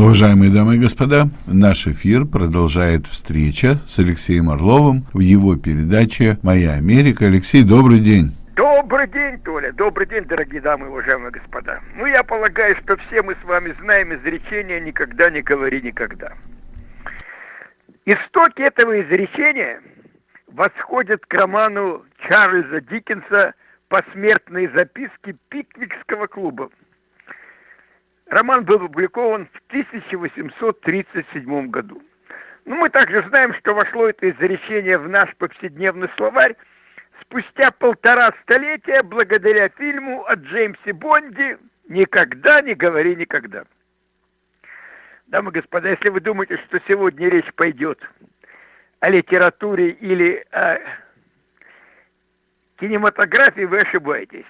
Уважаемые дамы и господа, наш эфир продолжает встреча с Алексеем Орловым в его передаче «Моя Америка». Алексей, добрый день. Добрый день, Толя. Добрый день, дорогие дамы и уважаемые господа. Ну, я полагаю, что все мы с вами знаем изречение «никогда не говори никогда». Истоки этого изречения восходят к роману Чарльза Диккенса «Посмертные записки Пиквикского клуба». Роман был опубликован в 1837 году. Ну, мы также знаем, что вошло это изречение в наш повседневный словарь спустя полтора столетия благодаря фильму о Джеймсе Бонде «Никогда не говори никогда». Дамы и господа, если вы думаете, что сегодня речь пойдет о литературе или о кинематографии, вы ошибаетесь.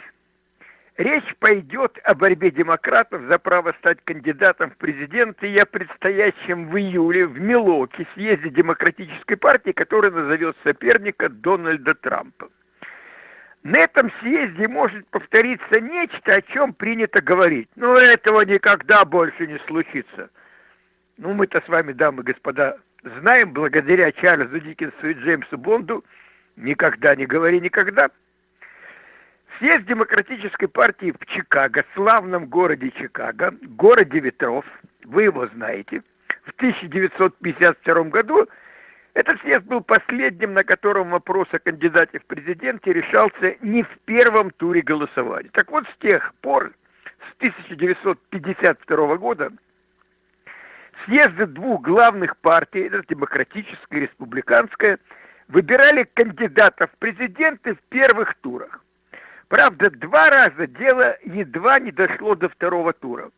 Речь пойдет о борьбе демократов за право стать кандидатом в президенты и о предстоящем в июле в Милоке съезде демократической партии, который назовет соперника Дональда Трампа. На этом съезде может повториться нечто, о чем принято говорить. Но этого никогда больше не случится. Ну, мы-то с вами, дамы и господа, знаем, благодаря Чарльзу Диккенсу и Джеймсу Бонду, никогда не говори никогда – Съезд Демократической партии в Чикаго, славном городе Чикаго, городе ветров, вы его знаете, в 1952 году этот съезд был последним, на котором вопрос о кандидате в президенте решался не в первом туре голосования. Так вот, с тех пор, с 1952 года, съезды двух главных партий, это демократическая и республиканская, выбирали кандидатов в президенты в первых турах. Правда, два раза дело едва не дошло до второго тура.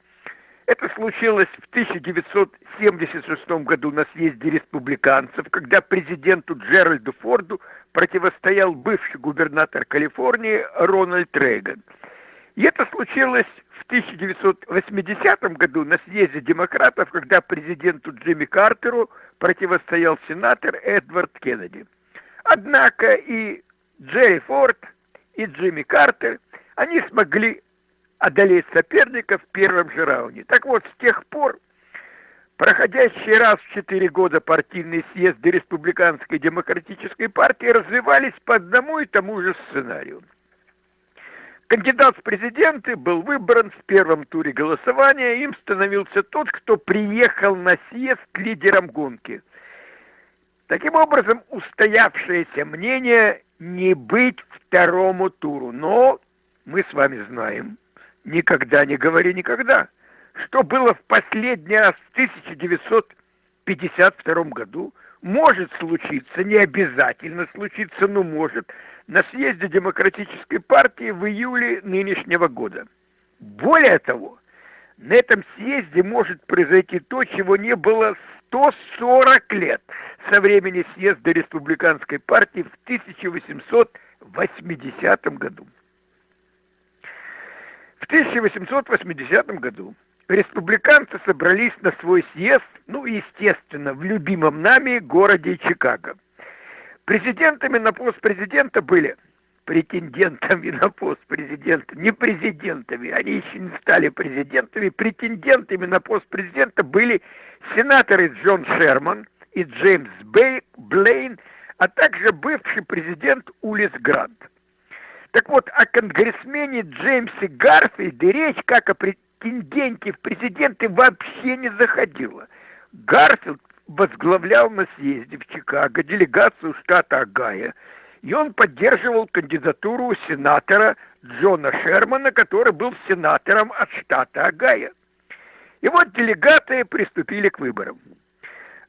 Это случилось в 1976 году на съезде республиканцев, когда президенту Джеральду Форду противостоял бывший губернатор Калифорнии Рональд Рейган. И это случилось в 1980 году на съезде демократов, когда президенту Джимми Картеру противостоял сенатор Эдвард Кеннеди. Однако и Джерри Форд – и Джимми Картер, они смогли одолеть соперника в первом же раунде. Так вот, с тех пор проходящие раз в четыре года партийные съезды Республиканской демократической партии развивались по одному и тому же сценарию. Кандидат в президенты был выбран в первом туре голосования, им становился тот, кто приехал на съезд лидером гонки. Таким образом, устоявшееся мнение не быть второму туру. Но мы с вами знаем, никогда не говори никогда, что было в последний раз в 1952 году, может случиться, не обязательно случиться, но может, на съезде Демократической партии в июле нынешнего года. Более того, на этом съезде может произойти то, чего не было 140 лет со времени съезда Республиканской партии в 1880 году. В 1880 году республиканцы собрались на свой съезд, ну, естественно, в любимом нами городе Чикаго. Президентами на пост президента были претендентами на пост президента, не президентами, они еще не стали президентами, претендентами на пост президента были сенаторы Джон Шерман и Джеймс Блейн, а также бывший президент Улисс Грант. Так вот, о конгрессмене Джеймсе Гарфилде речь, как о претенденте в президенты, вообще не заходила. Гарфилд возглавлял на съезде в Чикаго делегацию штата Огайо, и он поддерживал кандидатуру сенатора Джона Шермана, который был сенатором от штата Огайо. И вот делегаты приступили к выборам.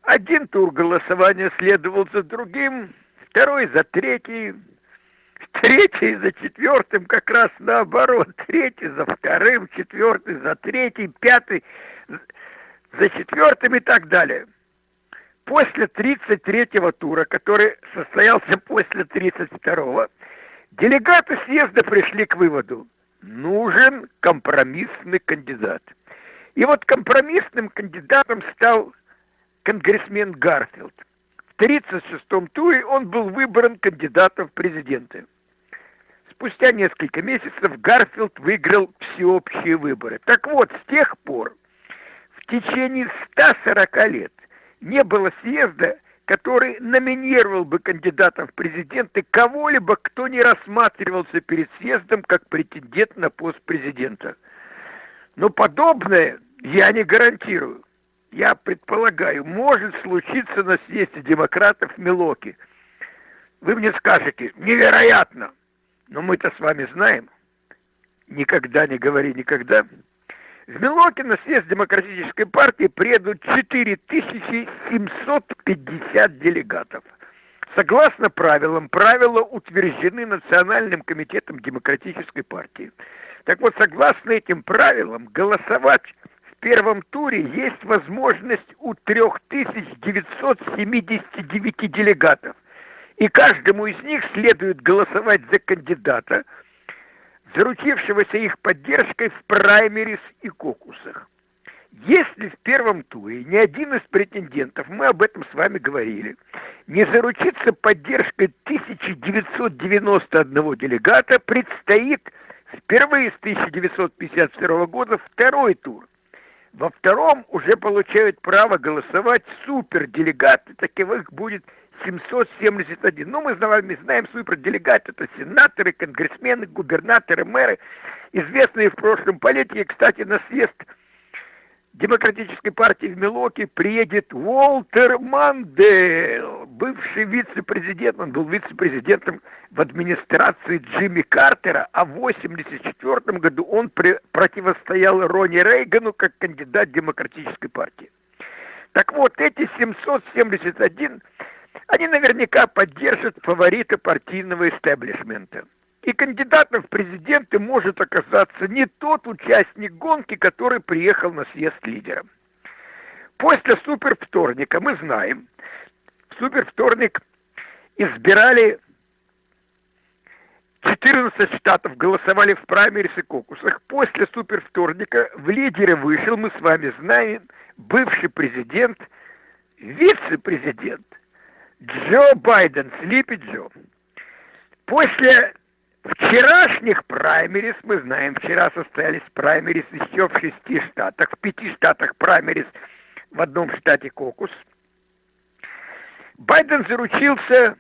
Один тур голосования следовал за другим, второй за третий, третий за четвертым, как раз наоборот, третий за вторым, четвертый за третий, пятый за четвертым и так далее. После 33-го тура, который состоялся после 32-го, делегаты съезда пришли к выводу, нужен компромиссный кандидат. И вот компромиссным кандидатом стал конгрессмен Гарфилд. В 1936 туре он был выбран кандидатом в президенты. Спустя несколько месяцев Гарфилд выиграл всеобщие выборы. Так вот, с тех пор, в течение 140 лет не было съезда, который номинировал бы кандидатом в президенты кого-либо, кто не рассматривался перед съездом как претендент на пост президента. Но подобное я не гарантирую. Я предполагаю, может случиться на съезде демократов в Милоке. Вы мне скажете, невероятно. Но мы-то с вами знаем, никогда не говори никогда, в Милоке на съезд Демократической партии приедут 4750 делегатов. Согласно правилам, правила утверждены Национальным комитетом Демократической партии. Так вот, согласно этим правилам, голосовать первом туре есть возможность у 3979 делегатов. И каждому из них следует голосовать за кандидата – заручившегося их поддержкой в праймерис и кокусах. Если в первом туре ни один из претендентов, мы об этом с вами говорили, не заручится поддержкой 1991 делегата, предстоит впервые с 1952 года второй тур. Во втором уже получают право голосовать суперделегаты, таковых будет 771. Ну, мы вами знаем суперделегаты, это сенаторы, конгрессмены, губернаторы, мэры, известные в прошлом политики. Кстати, на съезд Демократической партии в Милоке приедет Уолтер Мандел, бывший вице-президент, он был вице-президентом в администрации Джимми Картера, а в 1984 году он противостоял Ронни Рейгану как кандидат Демократической партии. Так вот, эти 771 они наверняка поддержат фаворита партийного истеблишмента. И кандидатом в президенты может оказаться не тот участник гонки, который приехал на съезд лидера. После супервторника мы знаем, в супервторник избирали 14 штатов голосовали в праймерис и кокусах. После супервторника в лидеры вышел, мы с вами знаем, бывший президент, вице-президент Джо Байден, Слипи Джо. После вчерашних праймерис, мы знаем, вчера состоялись праймерис еще в шести штатах, в пяти штатах праймерис, в одном штате кокус. Байден заручился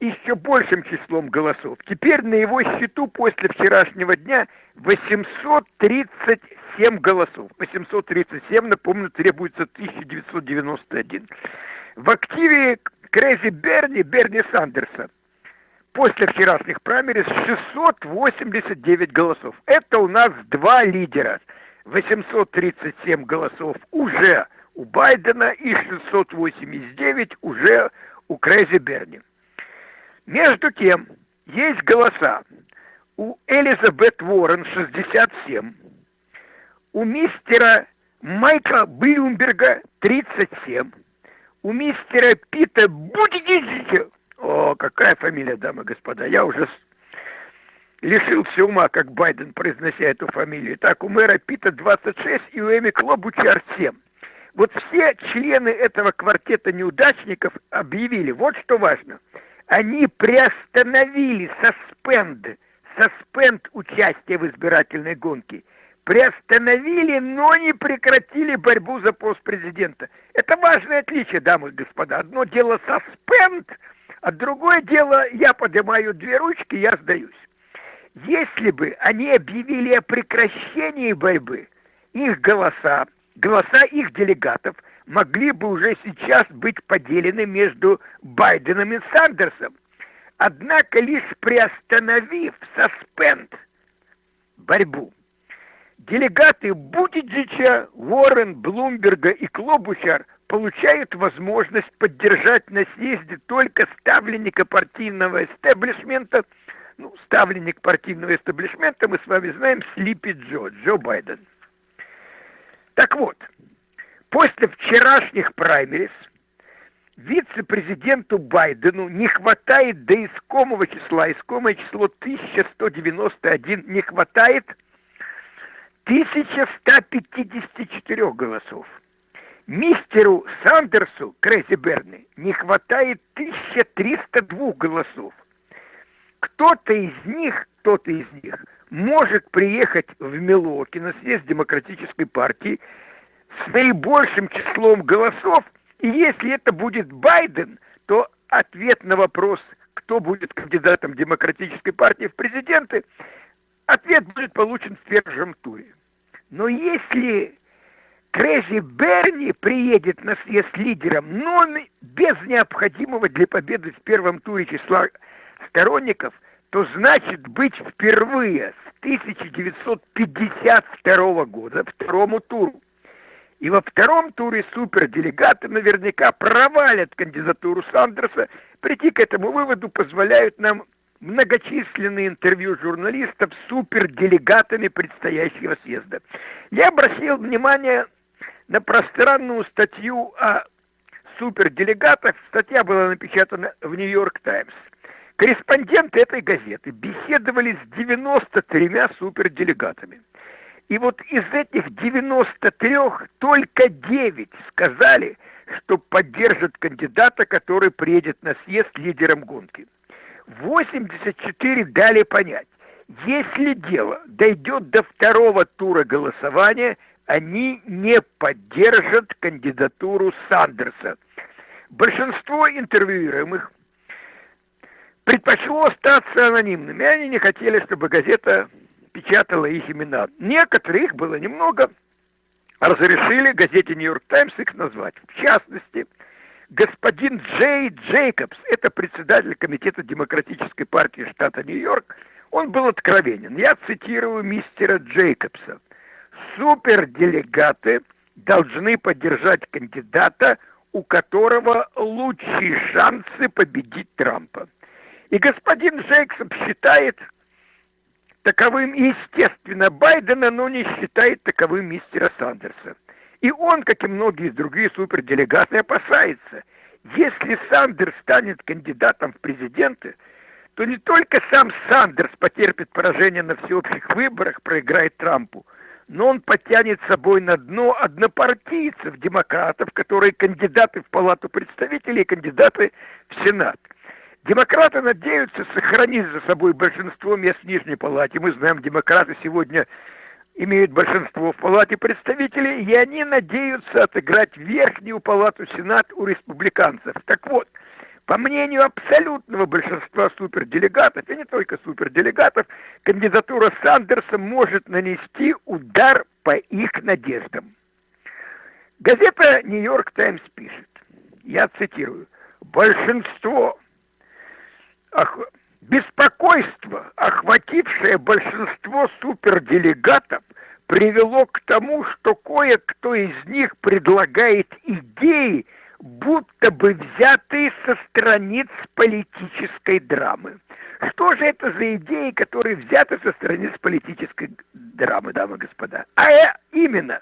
еще большим числом голосов. Теперь на его счету после вчерашнего дня 837 голосов. 837, напомню, требуется 1991. В активе Крейзи Берни, Берни Сандерса. После вчерашних праймерис 689 голосов. Это у нас два лидера. 837 голосов уже у Байдена и 689 уже у Крейзи Берни. Между тем, есть голоса у Элизабет Уоррен 67, у мистера Майкла Блюмберга 37, у мистера Пита Бутигизича. О, какая фамилия, дамы и господа, я уже лишился ума, как Байден, произнося эту фамилию. Так, у мэра Пита 26 и у Эми Клобучар 7. Вот все члены этого квартета неудачников объявили, вот что важно, они приостановили саспенд, саспенд участия в избирательной гонке – приостановили, но не прекратили борьбу за пост президента. Это важное отличие, дамы и господа. Одно дело саспенд, а другое дело я поднимаю две ручки, я сдаюсь. Если бы они объявили о прекращении борьбы, их голоса, голоса их делегатов могли бы уже сейчас быть поделены между Байденом и Сандерсом. Однако лишь приостановив саспенд борьбу, делегаты Бутиджича, Уоррен, Блумберга и Клобучар получают возможность поддержать на съезде только ставленника партийного эстеблишмента, ну, ставленник партийного эстеблишмента, мы с вами знаем, Слипи Джо, Джо Байден. Так вот, после вчерашних праймерис вице-президенту Байдену не хватает до искомого числа, искомое число 1191 не хватает – 1154 голосов. Мистеру Сандерсу, Крэзи Берни, не хватает 1302 голосов. Кто-то из них, кто-то из них может приехать в Милоки на съезд Демократической партии с наибольшим числом голосов, и если это будет Байден, то ответ на вопрос, кто будет кандидатом демократической партии в президенты, ответ будет получен в первом туре. Но если Крэзи Берни приедет на съезд лидером, но без необходимого для победы в первом туре числа сторонников, то значит быть впервые с 1952 года второму туру. И во втором туре суперделегаты наверняка провалят кандидатуру Сандерса. Прийти к этому выводу позволяют нам многочисленные интервью журналистов с суперделегатами предстоящего съезда. Я обратил внимание на пространную статью о суперделегатах. Статья была напечатана в «Нью-Йорк Таймс». Корреспонденты этой газеты беседовали с 93 суперделегатами. И вот из этих 93 только 9 сказали, что поддержат кандидата, который приедет на съезд лидером гонки. 84 дали понять, если дело дойдет до второго тура голосования – они не поддержат кандидатуру Сандерса. Большинство интервьюируемых предпочло остаться анонимными. Они не хотели, чтобы газета печатала их имена. Некоторых их было немного, разрешили газете «Нью-Йорк Таймс» их назвать. В частности, господин Джей Джейкобс, это председатель комитета Демократической партии штата Нью-Йорк, он был откровенен. Я цитирую мистера Джейкобса – суперделегаты должны поддержать кандидата, у которого лучшие шансы победить Трампа. И господин Джейксон считает таковым, естественно, Байдена, но не считает таковым мистера Сандерса. И он, как и многие другие суперделегаты, опасается, если Сандерс станет кандидатом в президенты, то не только сам Сандерс потерпит поражение на всеобщих выборах, проиграет Трампу – но он потянет с собой на дно однопартийцев, демократов, которые кандидаты в Палату представителей и кандидаты в Сенат. Демократы надеются сохранить за собой большинство мест в Нижней Палате. Мы знаем, демократы сегодня имеют большинство в Палате представителей, и они надеются отыграть верхнюю палату Сенат у республиканцев. Так вот, по мнению абсолютного большинства суперделегатов, и не только суперделегатов, кандидатура Сандерса может нанести удар по их надеждам. Газета «Нью-Йорк Таймс» пишет, я цитирую, «Большинство, ох, беспокойство, охватившее большинство суперделегатов, привело к тому, что кое-кто из них предлагает идеи, будто бы взятые со страниц политической драмы. Что же это за идеи, которые взяты со страниц политической драмы, дамы и господа? А именно,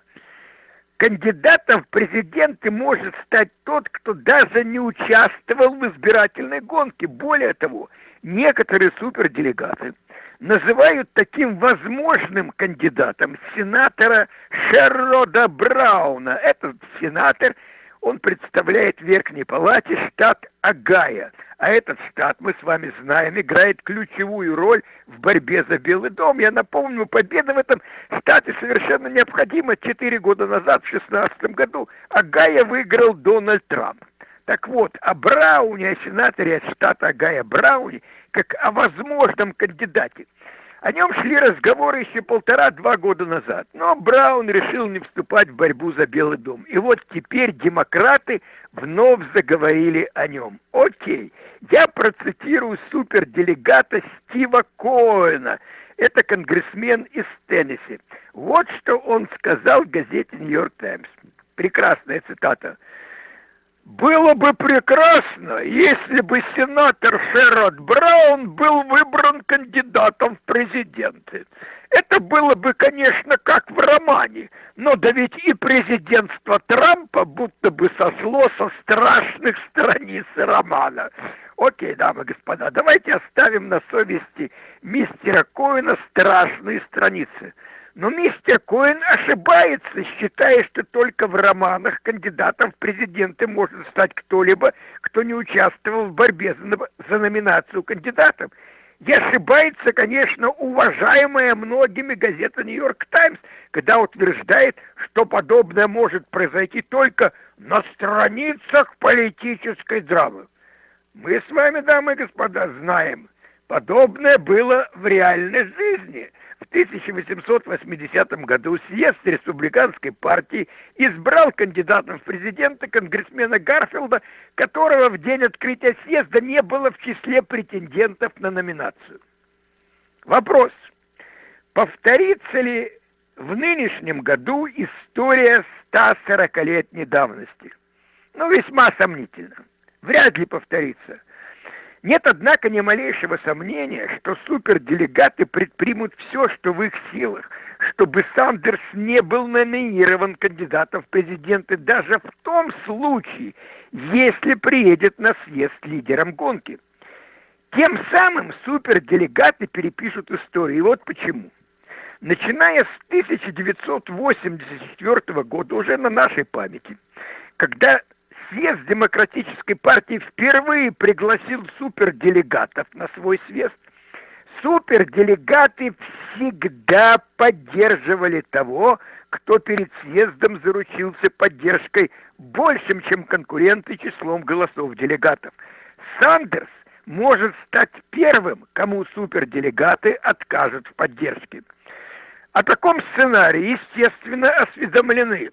кандидатом в президенты может стать тот, кто даже не участвовал в избирательной гонке. Более того, некоторые суперделегаты называют таким возможным кандидатом сенатора Шеррода Брауна. Этот сенатор – он представляет в Верхней Палате штат Агая. А этот штат, мы с вами знаем, играет ключевую роль в борьбе за Белый дом. Я напомню, победа в этом штате совершенно необходима. Четыре года назад, в 2016 году, Агая выиграл Дональд Трамп. Так вот, о Брауне, о сенаторе от штата Агая Брауне, как о возможном кандидате – о нем шли разговоры еще полтора-два года назад, но Браун решил не вступать в борьбу за Белый дом. И вот теперь демократы вновь заговорили о нем. Окей, я процитирую суперделегата Стива Коэна. Это конгрессмен из Теннесси. Вот что он сказал газете «Нью-Йорк Таймс». Прекрасная цитата. Было бы прекрасно, если бы сенатор Шеррод Браун был выбран кандидатом в президенты. Это было бы, конечно, как в романе, но да ведь и президентство Трампа будто бы сошло со страшных страниц романа. Окей, дамы и господа, давайте оставим на совести мистера Коина страшные страницы – но мистер Коэн ошибается, считая, что только в романах кандидатом в президенты может стать кто-либо, кто не участвовал в борьбе за, номинацию кандидатов. И ошибается, конечно, уважаемая многими газета «Нью-Йорк Таймс», когда утверждает, что подобное может произойти только на страницах политической драмы. Мы с вами, дамы и господа, знаем, подобное было в реальной жизни. В 1880 году съезд республиканской партии избрал кандидатом в президенты конгрессмена Гарфилда, которого в день открытия съезда не было в числе претендентов на номинацию. Вопрос. Повторится ли в нынешнем году история 140-летней давности? Ну, весьма сомнительно. Вряд ли повторится. Нет, однако, ни малейшего сомнения, что суперделегаты предпримут все, что в их силах, чтобы Сандерс не был номинирован кандидатом в президенты даже в том случае, если приедет на съезд лидером гонки. Тем самым суперделегаты перепишут историю. И вот почему. Начиная с 1984 года, уже на нашей памяти, когда съезд Демократической партии впервые пригласил суперделегатов на свой съезд, суперделегаты всегда поддерживали того, кто перед съездом заручился поддержкой большим, чем конкуренты числом голосов делегатов. Сандерс может стать первым, кому суперделегаты откажут в поддержке. О таком сценарии, естественно, осведомлены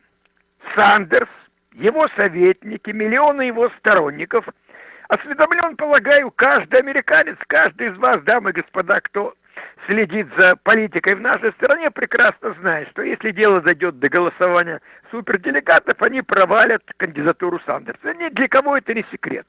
Сандерс, его советники, миллионы его сторонников. Осведомлен, полагаю, каждый американец, каждый из вас, дамы и господа, кто следит за политикой в нашей стране, прекрасно знает, что если дело зайдет до голосования суперделегатов, они провалят кандидатуру Сандерса. Ни для кого это не секрет.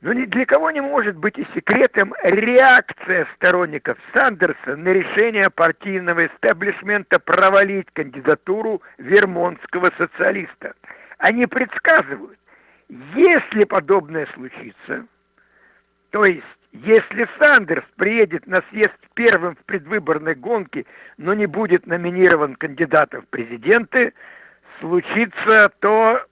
Но ни для кого не может быть и секретом реакция сторонников Сандерса на решение партийного эстаблишмента провалить кандидатуру вермонтского социалиста – они предсказывают, если подобное случится, то есть если Сандерс приедет на съезд первым в предвыборной гонке, но не будет номинирован кандидатом в президенты, случится то,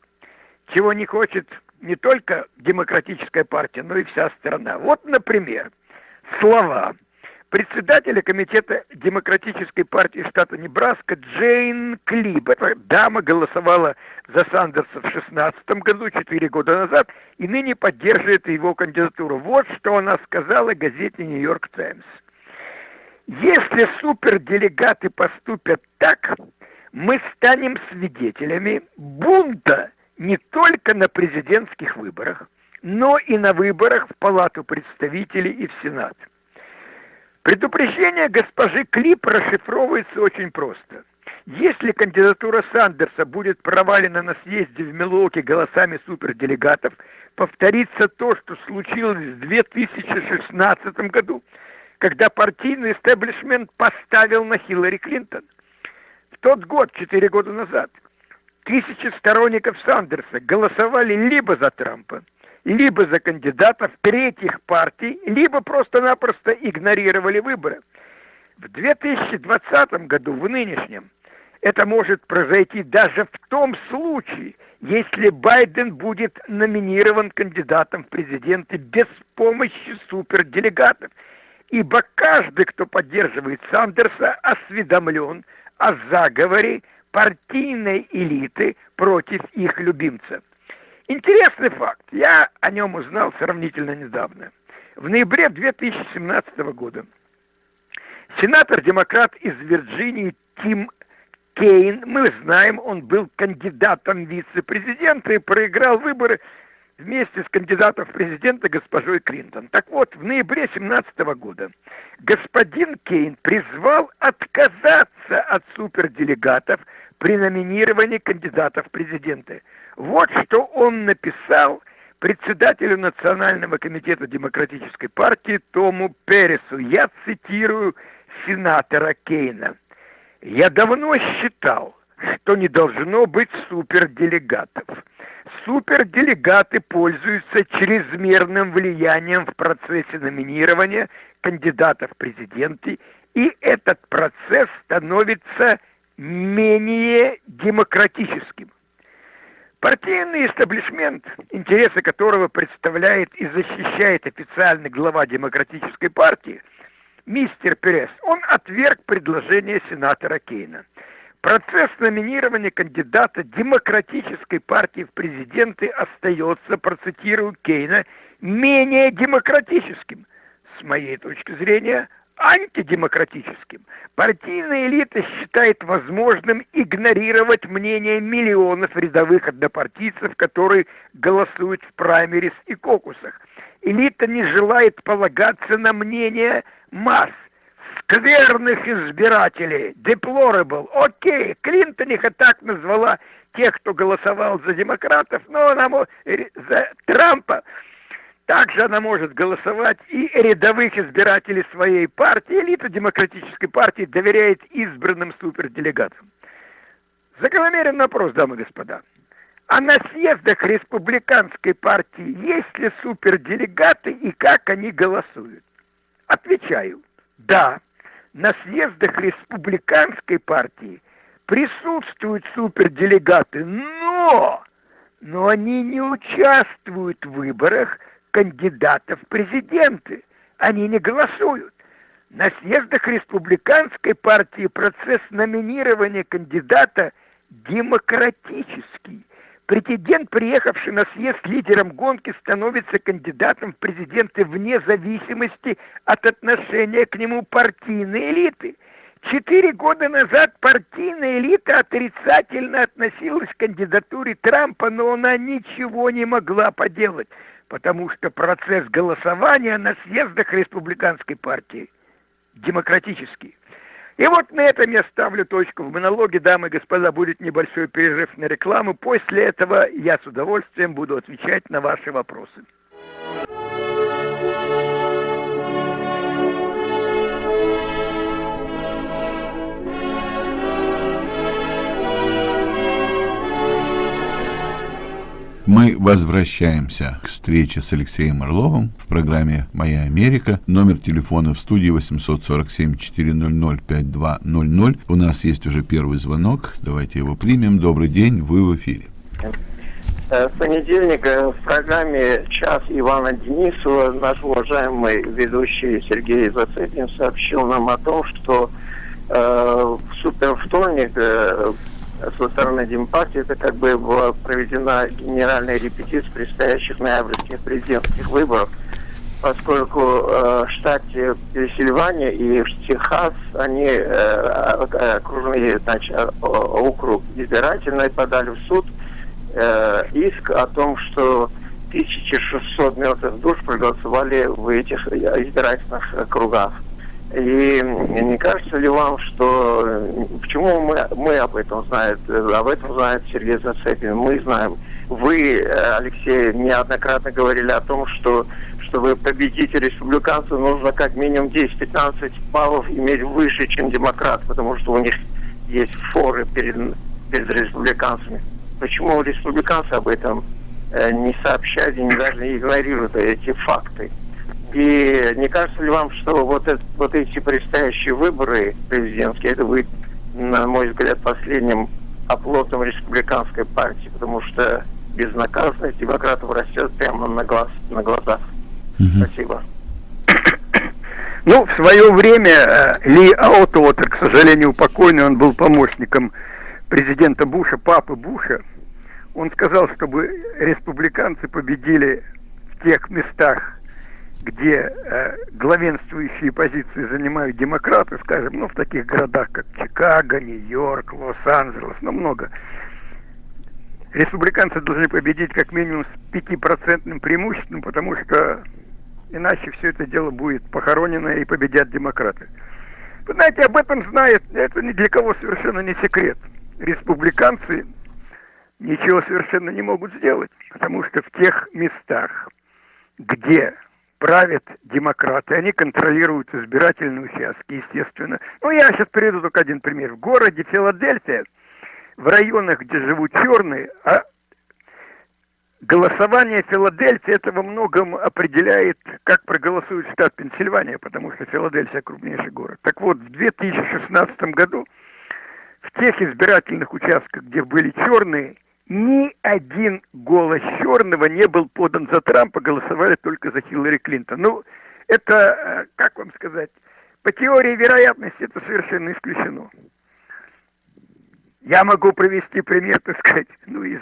чего не хочет не только демократическая партия, но и вся страна. Вот, например, слова председателя комитета Демократической партии штата Небраска Джейн Клиб. Эта дама голосовала за Сандерса в 2016 году, 4 года назад, и ныне поддерживает его кандидатуру. Вот что она сказала газете «Нью-Йорк Таймс». Если суперделегаты поступят так, мы станем свидетелями бунта не только на президентских выборах, но и на выборах в Палату представителей и в Сенат. Предупреждение госпожи Клип расшифровывается очень просто. Если кандидатура Сандерса будет провалена на съезде в Милуоке голосами суперделегатов, повторится то, что случилось в 2016 году, когда партийный истеблишмент поставил на Хиллари Клинтон. В тот год, четыре года назад, тысячи сторонников Сандерса голосовали либо за Трампа, либо за кандидатов третьих партий, либо просто-напросто игнорировали выборы. В 2020 году, в нынешнем, это может произойти даже в том случае, если Байден будет номинирован кандидатом в президенты без помощи суперделегатов. Ибо каждый, кто поддерживает Сандерса, осведомлен о заговоре партийной элиты против их любимца. Интересный факт. Я о нем узнал сравнительно недавно. В ноябре 2017 года сенатор-демократ из Вирджинии Тим Кейн, мы знаем, он был кандидатом вице-президента и проиграл выборы вместе с кандидатом в президенты госпожой Клинтон. Так вот, в ноябре 2017 года господин Кейн призвал отказаться от суперделегатов при номинировании кандидатов в президенты. Вот что он написал председателю Национального комитета Демократической партии Тому Пересу. Я цитирую сенатора Кейна. «Я давно считал, что не должно быть суперделегатов. Суперделегаты пользуются чрезмерным влиянием в процессе номинирования кандидатов в президенты, и этот процесс становится менее демократическим. Партийный истеблишмент, интересы которого представляет и защищает официальный глава Демократической партии, мистер Перес, он отверг предложение сенатора Кейна. Процесс номинирования кандидата Демократической партии в президенты остается, процитирую Кейна, менее демократическим. С моей точки зрения, антидемократическим. Партийная элита считает возможным игнорировать мнение миллионов рядовых однопартийцев, которые голосуют в праймерис и кокусах. Элита не желает полагаться на мнение масс, скверных избирателей, deplorable. Окей, Клинтон их и так назвала тех, кто голосовал за демократов, но она за Трампа также она может голосовать и рядовых избирателей своей партии. Элита демократической партии доверяет избранным суперделегатам. Закономерен вопрос, дамы и господа. А на съездах республиканской партии есть ли суперделегаты и как они голосуют? Отвечаю, да, на съездах республиканской партии присутствуют суперделегаты, но, но они не участвуют в выборах – кандидатов в президенты. Они не голосуют. На съездах республиканской партии процесс номинирования кандидата демократический. Претендент, приехавший на съезд лидером гонки, становится кандидатом в президенты вне зависимости от отношения к нему партийной элиты. Четыре года назад партийная элита отрицательно относилась к кандидатуре Трампа, но она ничего не могла поделать потому что процесс голосования на съездах республиканской партии демократический. И вот на этом я ставлю точку в монологе, дамы и господа, будет небольшой перерыв на рекламу. После этого я с удовольствием буду отвечать на ваши вопросы. Мы возвращаемся к встрече с Алексеем Орловым в программе «Моя Америка». Номер телефона в студии 847-400-5200. У нас есть уже первый звонок. Давайте его примем. Добрый день, вы в эфире. Э, с понедельника в программе «Час Ивана Денисова» наш уважаемый ведущий Сергей Зацепин сообщил нам о том, что э, в супервторник э, со стороны Демпартии, это как бы была проведена генеральная репетиция предстоящих ноябрьских президентских выборов, поскольку э, штате Пенсильвания и в Техас они э, э окружные значит, округ избирательный подали в суд э, иск о том, что 1600 мертвых душ проголосовали в этих избирательных кругах. И не кажется ли вам, что почему мы, мы об этом знаем, об этом знает Сергей Зацепин, мы знаем. Вы, Алексей, неоднократно говорили о том, что чтобы победить республиканцев, нужно как минимум 10-15 баллов иметь выше, чем демократ, потому что у них есть форы перед, перед республиканцами. Почему республиканцы об этом э, не сообщают и не даже игнорируют эти факты? И не кажется ли вам, что вот, это, вот эти предстоящие выборы президентские, это будет, на мой взгляд, последним оплотом республиканской партии, потому что безнаказанность демократов растет прямо на, глаз, на глазах. Угу. Спасибо. Ну, в свое время э, Ли Аутуотер, к сожалению, покойный, он был помощником президента Буша, папы Буша. Он сказал, чтобы республиканцы победили в тех местах, где э, главенствующие позиции занимают демократы, скажем, ну, в таких городах, как Чикаго, Нью-Йорк, Лос-Анджелес, ну, много, республиканцы должны победить как минимум с пятипроцентным преимуществом, потому что иначе все это дело будет похоронено и победят демократы. Вы знаете, об этом знает, это ни для кого совершенно не секрет. Республиканцы ничего совершенно не могут сделать, потому что в тех местах, где правят демократы, они контролируют избирательные участки, естественно. Ну, я сейчас приведу только один пример. В городе Филадельфия, в районах, где живут черные, а голосование Филадельфии это во многом определяет, как проголосует штат Пенсильвания, потому что Филадельфия крупнейший город. Так вот, в 2016 году в тех избирательных участках, где были черные, ни один голос черного не был подан за Трампа, голосовали только за Хиллари Клинтон. Ну, это, э, как вам сказать, по теории вероятности это совершенно исключено. Я могу привести пример, так сказать, ну, из,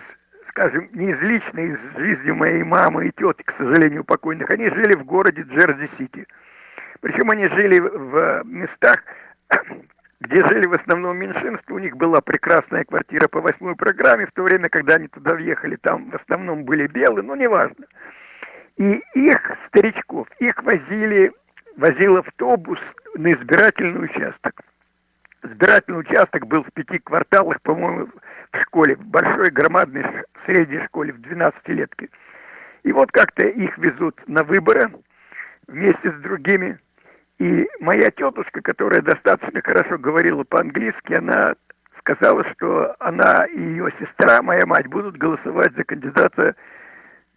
скажем, не из личной, из жизни моей мамы и тети, к сожалению, покойных. Они жили в городе Джерси-Сити. Причем они жили в местах, где жили в основном меньшинства, у них была прекрасная квартира по восьмой программе, в то время, когда они туда въехали, там в основном были белые, но неважно. И их, старичков, их возили, возил автобус на избирательный участок. Избирательный участок был в пяти кварталах, по-моему, в школе, в большой, громадной средней школе, в 12-летке. И вот как-то их везут на выборы вместе с другими. И моя тетушка, которая достаточно хорошо говорила по-английски, она сказала, что она и ее сестра, моя мать, будут голосовать за кандидата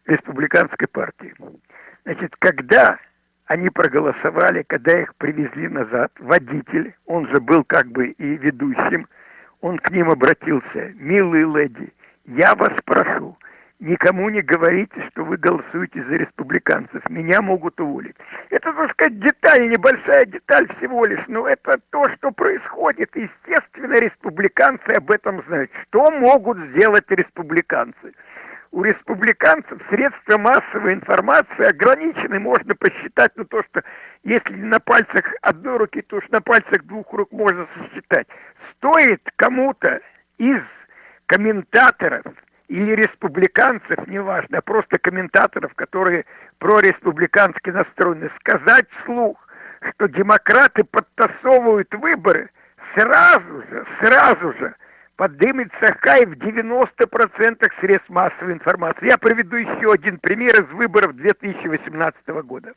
республиканской партии. Значит, когда они проголосовали, когда их привезли назад, водитель, он же был как бы и ведущим, он к ним обратился, милые леди, я вас прошу, никому не говорите, что вы голосуете за республиканцев. Меня могут уволить. Это, так сказать, деталь, небольшая деталь всего лишь, но это то, что происходит. Естественно, республиканцы об этом знают. Что могут сделать республиканцы? У республиканцев средства массовой информации ограничены, можно посчитать, ну то, что если на пальцах одной руки, то уж на пальцах двух рук можно сосчитать. Стоит кому-то из комментаторов или республиканцев, неважно, а просто комментаторов, которые прореспубликански настроены, сказать вслух, что демократы подтасовывают выборы, сразу же, сразу же поднимется хай в 90% средств массовой информации. Я приведу еще один пример из выборов 2018 года.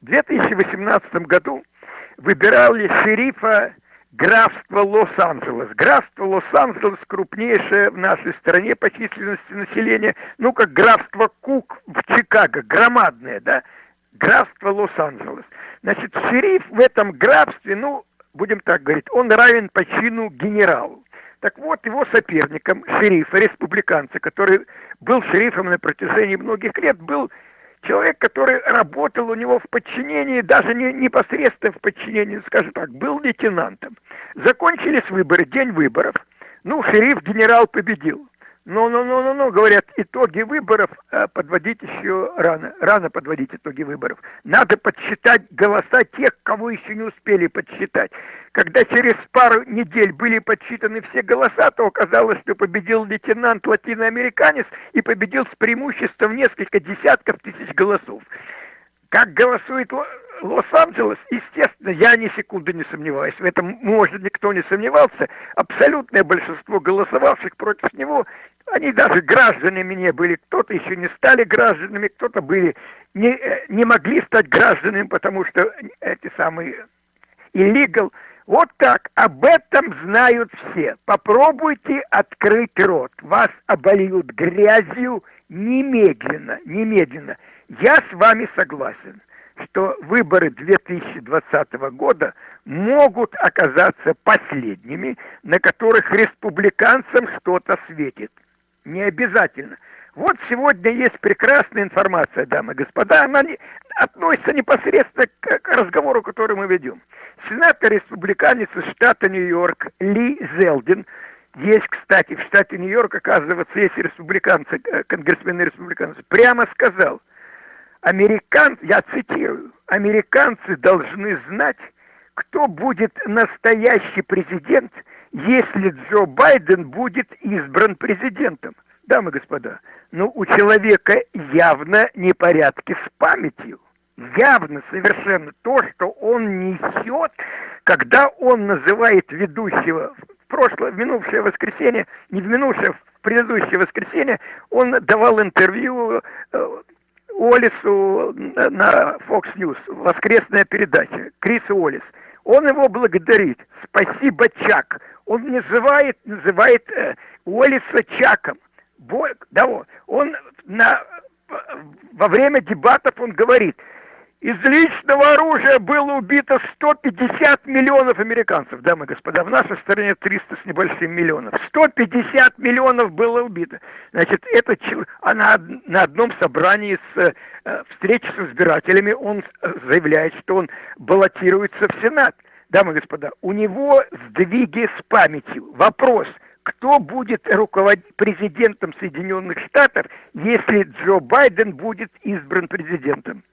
В 2018 году выбирали шерифа графство Лос-Анджелес. Графство Лос-Анджелес крупнейшее в нашей стране по численности населения, ну, как графство Кук в Чикаго, громадное, да, графство Лос-Анджелес. Значит, шериф в этом графстве, ну, будем так говорить, он равен по чину генералу. Так вот, его соперником, шерифа, республиканца, который был шерифом на протяжении многих лет, был человек, который работал у него в подчинении, даже не непосредственно в подчинении, скажем так, был лейтенантом. Закончились выборы, день выборов. Ну, шериф, генерал победил. Ну, ну, ну, ну, ну, говорят, итоги выборов э, подводить еще рано. Рано подводить итоги выборов. Надо подсчитать голоса тех, кого еще не успели подсчитать. Когда через пару недель были подсчитаны все голоса, то оказалось, что победил лейтенант латиноамериканец и победил с преимуществом несколько десятков тысяч голосов. Как голосует Лос-Анджелес, естественно, я ни секунды не сомневаюсь, в этом, может, никто не сомневался, абсолютное большинство голосовавших против него, они даже гражданами не были, кто-то еще не стали гражданами, кто-то были, не, э, не могли стать гражданами, потому что эти самые illegal, вот так, об этом знают все. Попробуйте открыть рот, вас обольют грязью немедленно, немедленно. Я с вами согласен, что выборы 2020 года могут оказаться последними, на которых республиканцам что-то светит. Не обязательно. Вот сегодня есть прекрасная информация, дамы и господа, она не, относится непосредственно к, к разговору, который мы ведем. Сенатор республиканец из штата Нью-Йорк Ли Зелдин есть, кстати, в штате Нью-Йорк, оказывается, есть республиканцы, э, конгрессмены республиканцы, прямо сказал – американцы, я цитирую, американцы должны знать, кто будет настоящий президент, если Джо Байден будет избран президентом. Дамы и господа, ну у человека явно непорядки с памятью. Явно совершенно то, что он несет, когда он называет ведущего в прошлое, в минувшее воскресенье, не в минувшее, в предыдущее воскресенье, он давал интервью э, Олису на Fox News, воскресная передача, Крис Олис. Он его благодарит. Спасибо, Чак. Он называет, называет э, Уоллиса Чаком. Бо, да, он на, во время дебатов он говорит, Из личного оружия было убито 150 миллионов американцев, дамы и господа. В нашей стране 300 с небольшим миллионов. 150 миллионов было убито. Значит, это она на одном собрании с э, встречи с избирателями он заявляет, что он баллотируется в Сенат. Дамы и господа, у него сдвиги с памятью. Вопрос, кто будет руководить президентом Соединенных Штатов, если Джо Байден будет избран президентом?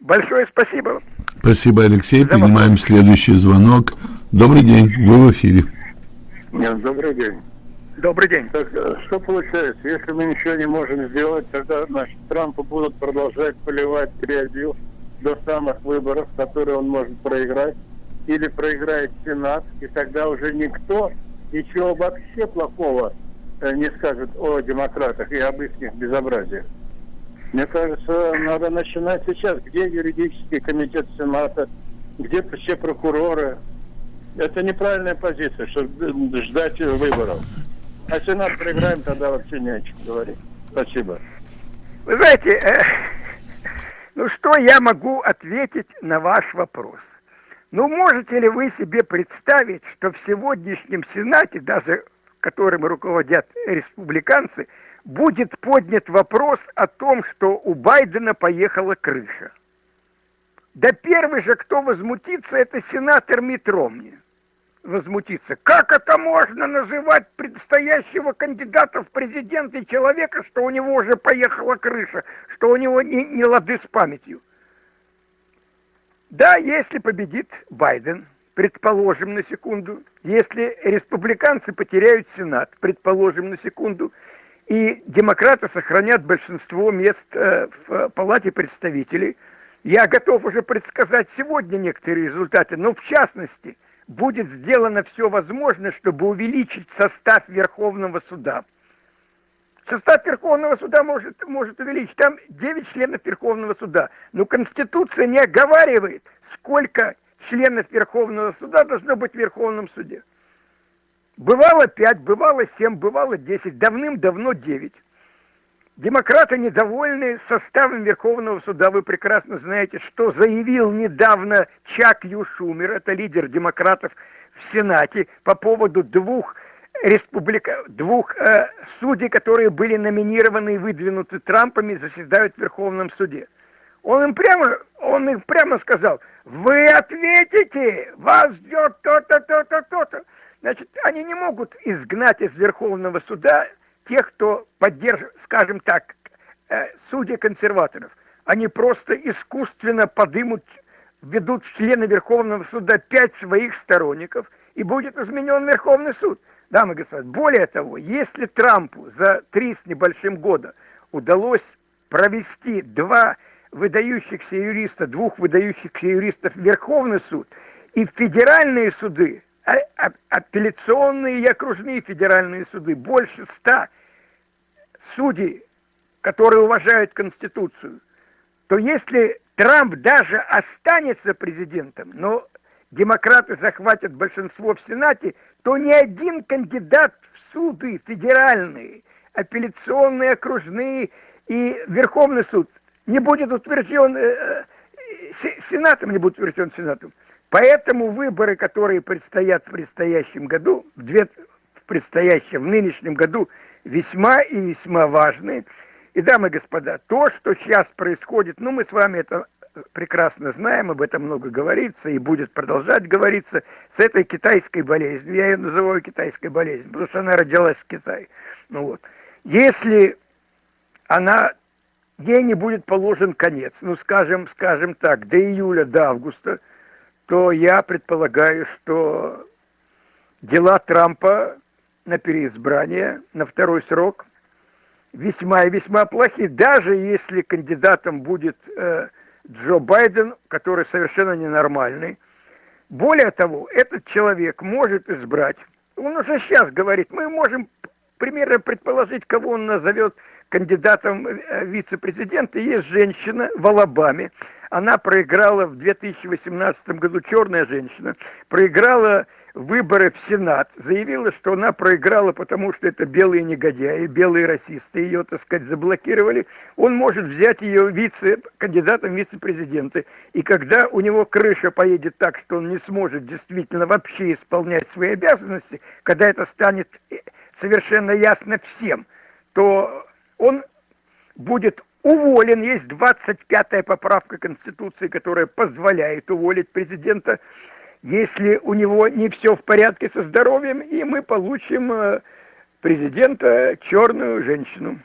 Большое спасибо. Спасибо, Алексей. За Принимаем вопрос. следующий звонок. Добрый день, вы в эфире. Нет, добрый день. Добрый день. Так, э, что получается? Если мы ничего не можем сделать, тогда значит, Трампа будут продолжать поливать грязью до самых выборов, которые он может проиграть, или проиграет Сенат, и тогда уже никто ничего вообще плохого э, не скажет о демократах и об их безобразиях. Мне кажется, надо начинать сейчас. Где юридический комитет Сената? Где все прокуроры? Это неправильная позиция, чтобы ждать выборов. А Сенат проиграем, тогда вообще не о чем говорить. Спасибо. Вы знаете, э, ну что я могу ответить на ваш вопрос? Ну, можете ли вы себе представить, что в сегодняшнем Сенате, даже которым руководят республиканцы, будет поднят вопрос о том, что у Байдена поехала крыша. Да первый же, кто возмутится, это сенатор Митт Ромни. Возмутиться. Как это можно называть предстоящего кандидата в президенты человека, что у него уже поехала крыша, что у него не, не лады с памятью? Да, если победит Байден, предположим на секунду, если республиканцы потеряют Сенат, предположим на секунду, и демократы сохранят большинство мест э, в Палате представителей. Я готов уже предсказать сегодня некоторые результаты, но в частности будет сделано все возможное, чтобы увеличить состав Верховного суда. Состав Верховного суда может, может увеличить. Там 9 членов Верховного суда. Но Конституция не оговаривает, сколько членов Верховного суда должно быть в Верховном суде. Бывало пять, бывало семь, бывало десять, давным-давно девять. Демократы недовольны составом Верховного суда. Вы прекрасно знаете, что заявил недавно Чак Ю Шумер, это лидер демократов в Сенате, по поводу двух республика, двух э, судей, которые были номинированы и выдвинуты Трампами, заседают в Верховном суде. Он им прямо, он им прямо сказал, вы ответите, вас ждет то-то, то-то, то-то. Значит, они не могут изгнать из Верховного суда тех, кто поддерживает, скажем так, э, судьи консерваторов. Они просто искусственно подымут, ведут члены Верховного суда пять своих сторонников, и будет изменен Верховный суд. Дамы и господа, более того, если Трампу за три с небольшим года удалось провести два выдающихся юриста, двух выдающихся юристов в Верховный суд и в федеральные суды, апелляционные и окружные федеральные суды, больше ста судей, которые уважают Конституцию, то если Трамп даже останется президентом, но демократы захватят большинство в Сенате, то ни один кандидат в суды федеральные, апелляционные, окружные и Верховный суд не будет утвержден э, э Сенатом, не будет утвержден Сенатом. Поэтому выборы, которые предстоят в предстоящем году, в, две, в предстоящем, в нынешнем году, весьма и весьма важны. И, дамы и господа, то, что сейчас происходит, ну, мы с вами это прекрасно знаем, об этом много говорится и будет продолжать говориться, с этой китайской болезнью. Я ее называю китайской болезнью, потому что она родилась в Китае. Ну вот. Если она, ей не будет положен конец, ну, скажем, скажем так, до июля, до августа – то я предполагаю, что дела Трампа на переизбрание, на второй срок весьма и весьма плохи, даже если кандидатом будет э, Джо Байден, который совершенно ненормальный. Более того, этот человек может избрать, он уже сейчас говорит, мы можем примерно предположить, кого он назовет кандидатом э, вице-президента. Есть женщина в Алабаме, она проиграла в 2018 году, черная женщина, проиграла выборы в Сенат, заявила, что она проиграла, потому что это белые негодяи, белые расисты, ее, так сказать, заблокировали, он может взять ее вице, кандидатом вице-президенты. И когда у него крыша поедет так, что он не сможет действительно вообще исполнять свои обязанности, когда это станет э, совершенно ясно всем, то он будет уволен. Есть 25-я поправка Конституции, которая позволяет уволить президента если у него не все в порядке со здоровьем, и мы получим э, президента черную женщину.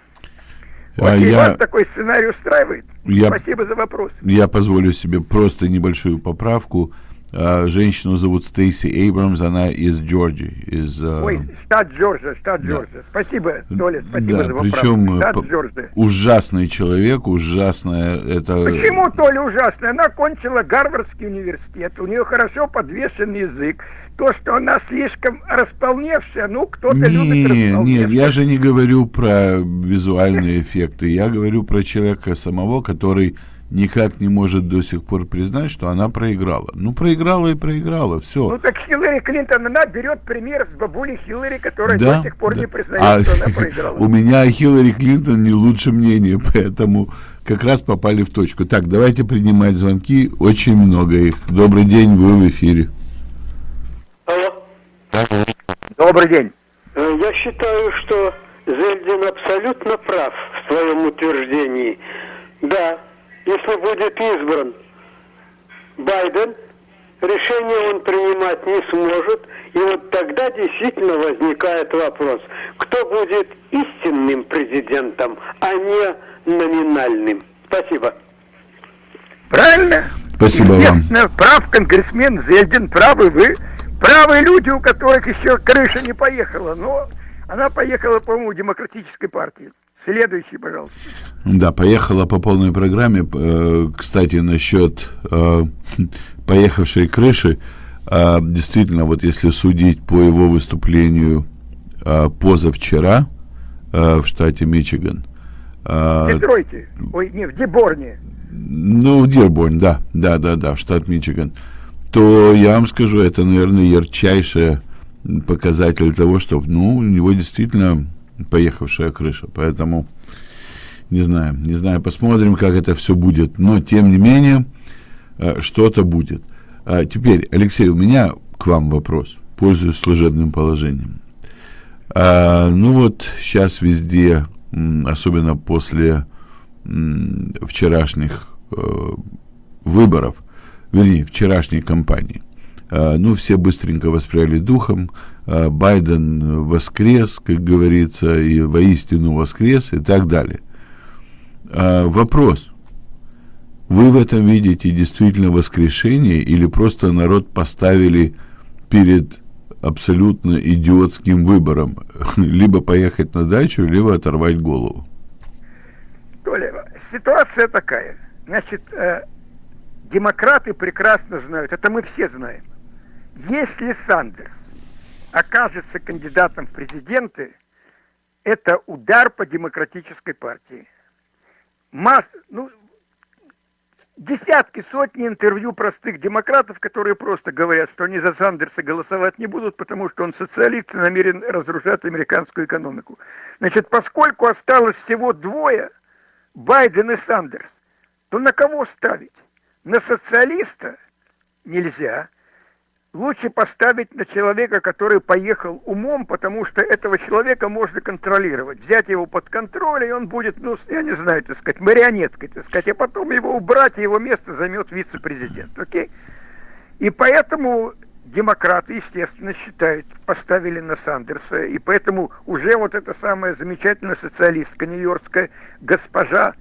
А я... вас такой сценарий устраивает? Я... Спасибо за вопрос. Я позволю себе просто небольшую поправку. Uh, женщину зовут Стейси Эйбрамс, она из Джорджии. Из, uh... Ой, штат Джорджия, штат да. Джорджия. Спасибо, Толя, спасибо да, за вопрос. Причем штат Джорджия. ужасный человек, ужасная это... Почему, Толя, ужасная? Она кончила Гарвардский университет, у нее хорошо подвешен язык. То, что она слишком располневшая, ну, кто-то любит располневшая. Нет, я же не говорю про визуальные эффекты, я говорю про человека самого, который никак не может до сих пор признать, что она проиграла. Ну, проиграла и проиграла, все. Ну, так Хиллари Клинтон, она берет пример с бабули Хиллари, которая да, до сих пор да. не признает, а, что она проиграла. У меня о Хиллари Клинтон не лучше мнение, поэтому как раз попали в точку. Так, давайте принимать звонки, очень много их. Добрый день, вы в эфире. Алло. Добрый день. Э, я считаю, что Зельдин абсолютно прав в своем утверждении. Да, если будет избран Байден, решение он принимать не сможет. И вот тогда действительно возникает вопрос, кто будет истинным президентом, а не номинальным. Спасибо. Правильно? Спасибо вам. Прав конгрессмен Зельдин, правы вы. Правые люди, у которых еще крыша не поехала. Но она поехала, по-моему, демократической партии. Следующий, пожалуйста. Да, поехала по полной программе. Э, кстати, насчет э, поехавшей крыши, э, действительно, вот если судить по его выступлению позавчера в штате Мичиган. В Детройте, ой, не, в Деборне. Ну, в Деборн, да, да, да, да, в штат Мичиган. То я вам скажу, это, наверное, ярчайший показатель того, что, ну, у него действительно поехавшая крыша. Поэтому не знаю, не знаю, посмотрим, как это все будет. Но, тем не менее, э, что-то будет. А теперь, Алексей, у меня к вам вопрос, пользуясь служебным положением. А, ну вот, сейчас везде, особенно после вчерашних э, выборов, вернее, вчерашней кампании, а, ну, все быстренько воспряли духом, Байден воскрес, как говорится, и воистину воскрес, и так далее. А, вопрос. Вы в этом видите действительно воскрешение или просто народ поставили перед абсолютно идиотским выбором? Либо поехать на дачу, либо оторвать голову. Толя, ситуация такая. Значит, э, демократы прекрасно знают, это мы все знаем. Если Сандерс окажется кандидатом в президенты, это удар по демократической партии. Масс, ну, десятки, сотни интервью простых демократов, которые просто говорят, что они за Сандерса голосовать не будут, потому что он социалист и намерен разрушать американскую экономику. Значит, поскольку осталось всего двое, Байден и Сандерс, то на кого ставить? На социалиста нельзя – лучше поставить на человека, который поехал умом, потому что этого человека можно контролировать. Взять его под контроль, и он будет, ну, я не знаю, так сказать, марионеткой, так сказать, а потом его убрать, и его место займет вице-президент, окей? И поэтому демократы, естественно, считают, поставили на Сандерса, и поэтому уже вот эта самая замечательная социалистка нью-йоркская госпожа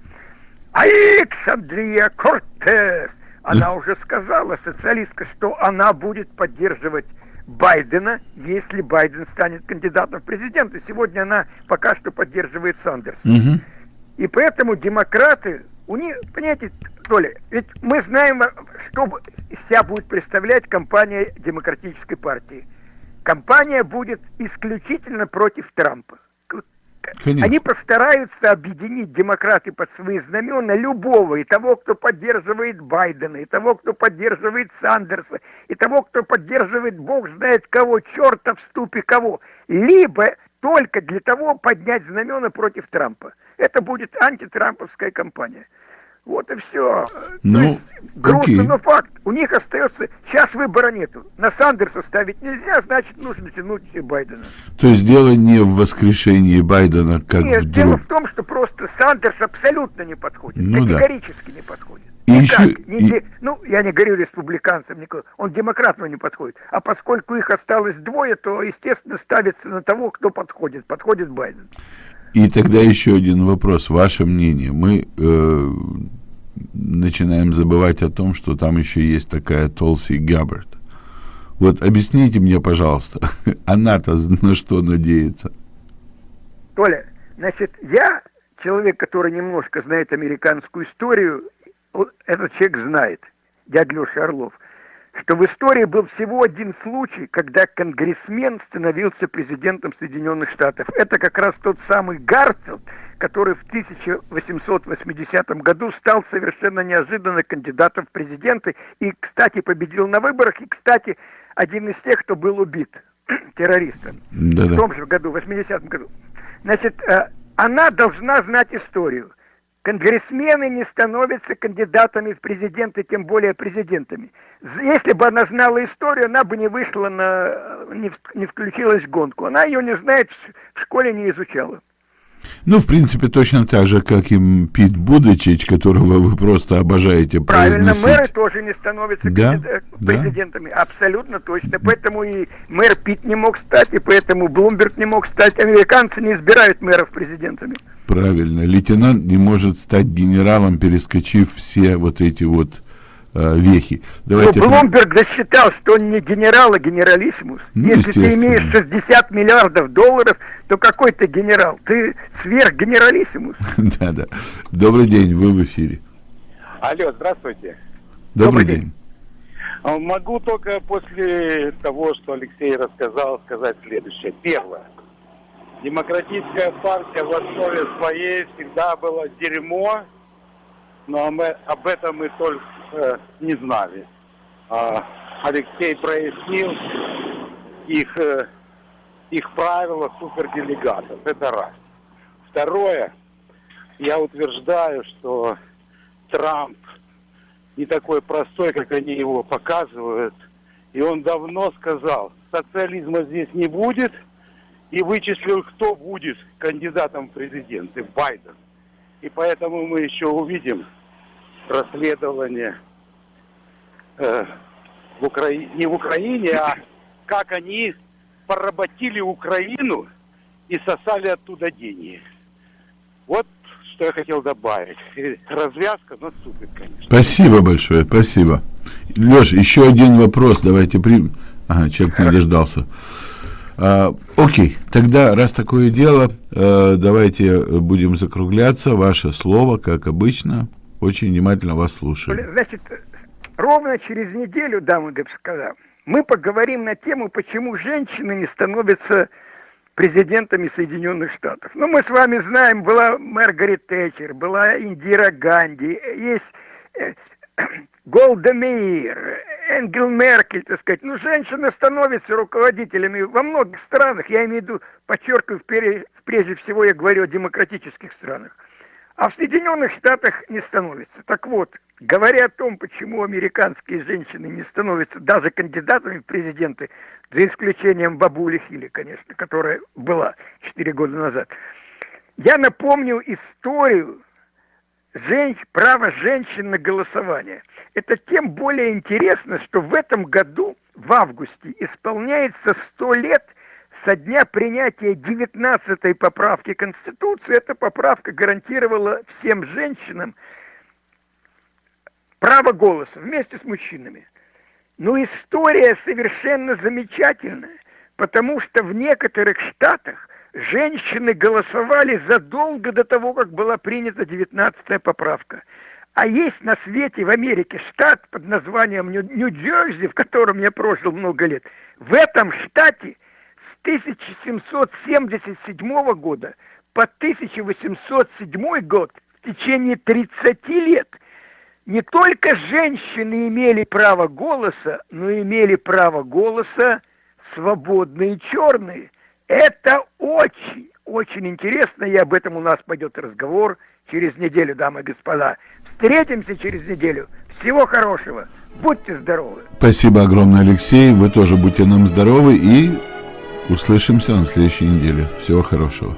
Александрия Кортес, она уже сказала, социалистка, что она будет поддерживать Байдена, если Байден станет кандидатом в президенты. Сегодня она пока что поддерживает Сандерс. Угу. И поэтому демократы, у них, понимаете, Толя, ведь мы знаем, что себя будет представлять компания Демократической партии. Компания будет исключительно против Трампа. Конечно. Они постараются объединить демократы под свои знамена любого, и того, кто поддерживает Байдена, и того, кто поддерживает Сандерса, и того, кто поддерживает бог знает кого, черта в ступе кого. Либо только для того поднять знамена против Трампа. Это будет антитрамповская кампания. Вот и все. Ну, грустно, окей. но факт. У них остается... Сейчас выбора нету. На Сандерса ставить нельзя, значит, нужно тянуть Байдена. То есть дело не в воскрешении Байдена, как Нет, вдруг... дело в том, что просто Сандерс абсолютно не подходит. Ну, категорически да. не подходит. И еще... не, и... Ну, я не говорю республиканцам, он демократам не подходит. А поскольку их осталось двое, то, естественно, ставится на того, кто подходит. Подходит Байден. И тогда еще один вопрос, ваше мнение. Мы э, начинаем забывать о том, что там еще есть такая Толси Габбард. Вот объясните мне, пожалуйста, она-то на что надеется? Толя, значит, я человек, который немножко знает американскую историю, этот человек знает, дядя Леша Орлов что в истории был всего один случай, когда конгрессмен становился президентом Соединенных Штатов. Это как раз тот самый Гарфилд, который в 1880 году стал совершенно неожиданно кандидатом в президенты и, кстати, победил на выборах, и, кстати, один из тех, кто был убит террористом Да-да. в том же году, в 80-м году. Значит, э, она должна знать историю – Конгрессмены не становятся кандидатами в президенты, тем более президентами. Если бы она знала историю, она бы не вышла на... не, не включилась в гонку. Она ее не знает, в школе не изучала. Ну, в принципе, точно так же, как и Пит Будычич, которого вы просто обожаете Правильно, произносить. мэры тоже не становятся да, президентами. Да. Абсолютно точно. Поэтому и мэр Пит не мог стать, и поэтому Блумберг не мог стать. Американцы не избирают мэров президентами. Правильно. Лейтенант не может стать генералом, перескочив все вот эти вот э, вехи. Давайте Блумберг засчитал, что он не генерал, а генералиссимус. Ну, Если ты имеешь 60 миллиардов долларов, то какой ты генерал? Ты сверхгенералиссимус. Да-да. Добрый день, вы в эфире. Алло, здравствуйте. Добрый, Добрый день. день. А, могу только после того, что Алексей рассказал, сказать следующее. Первое. Демократическая партия в основе своей всегда была дерьмо, но мы об этом мы только э, не знали. А Алексей прояснил их, э, их правила суперделегатов. Это раз. Второе, я утверждаю, что Трамп не такой простой, как они его показывают. И он давно сказал, социализма здесь не будет – и вычислил, кто будет кандидатом в президенты, Байден. И поэтому мы еще увидим расследование э, в Украине, не в Украине, а как они поработили Украину и сосали оттуда деньги. Вот что я хотел добавить. Развязка наступит, конечно. Спасибо большое, спасибо. Леш, еще один вопрос, давайте примем. Ага, человек не дождался. А, окей, тогда, раз такое дело, э, давайте будем закругляться. Ваше слово, как обычно. Очень внимательно вас слушаю. Значит, ровно через неделю, дамы и господа, мы поговорим на тему, почему женщины не становятся президентами Соединенных Штатов. Ну, мы с вами знаем, была Маргарет Тэтчер, была Индира Ганди, есть э, Голда Меир, Энгел Меркель, так сказать. Ну, женщины становятся руководителями во многих странах. Я имею в виду, подчеркиваю, прежде всего я говорю о демократических странах. А в Соединенных Штатах не становится. Так вот, говоря о том, почему американские женщины не становятся даже кандидатами в президенты, за исключением бабули Хилли, конечно, которая была 4 года назад, я напомню историю женщ... право женщин на голосование. Это тем более интересно, что в этом году, в августе, исполняется 100 лет со дня принятия 19-й поправки Конституции. Эта поправка гарантировала всем женщинам право голоса вместе с мужчинами. Но история совершенно замечательная, потому что в некоторых штатах женщины голосовали задолго до того, как была принята 19-я поправка. А есть на свете в Америке штат под названием Нью-Джерси, в котором я прожил много лет. В этом штате 1777 года по 1807 год в течение 30 лет не только женщины имели право голоса, но имели право голоса свободные черные. Это очень, очень интересно, и об этом у нас пойдет разговор через неделю, дамы и господа. Встретимся через неделю. Всего хорошего. Будьте здоровы. Спасибо огромное, Алексей. Вы тоже будьте нам здоровы и услышимся на следующей неделе. Всего хорошего.